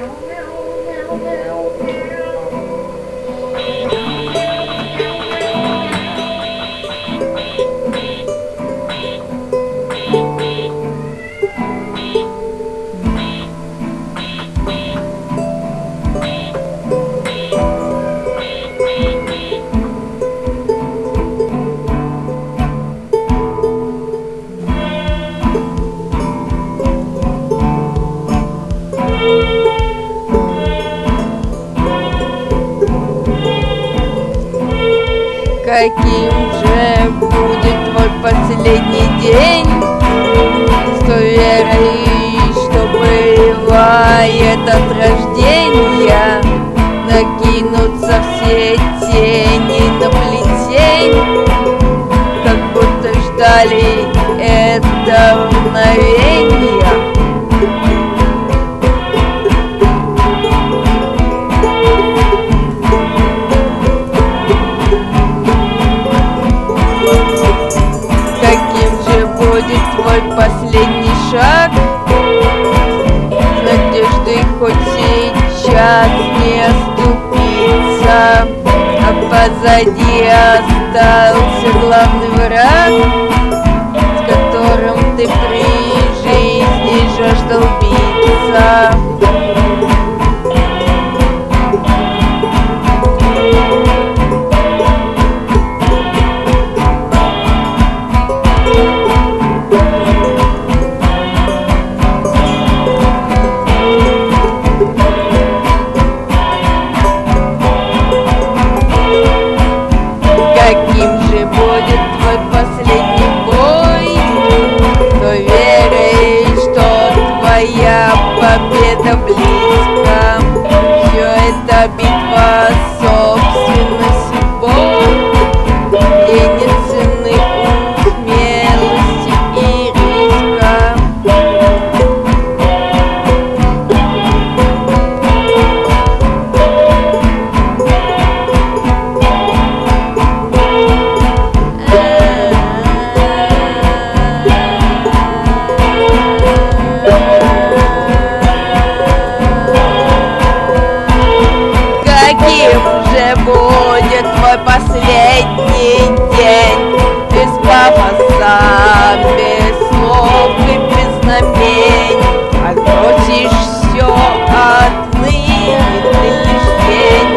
don't know. Каким же будет твой последний день? С той верой, что бывает от рождения Накинутся все тени на плетень. Как будто ждали этого мгновения позади остался главный враг С которым ты при жизни жаждал будет твой последний день. Без пафоса, без слов и без знамений. Отбросишь все отныне ты лишь день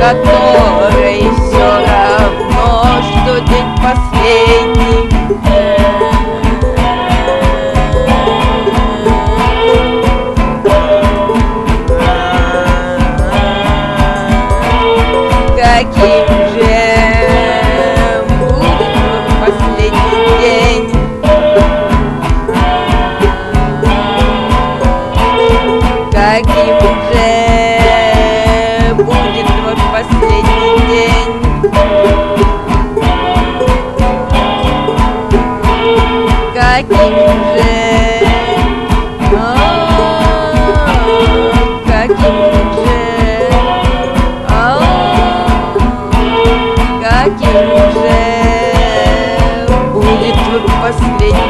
Который все равно, что день последний qu'il gère, pour détruire.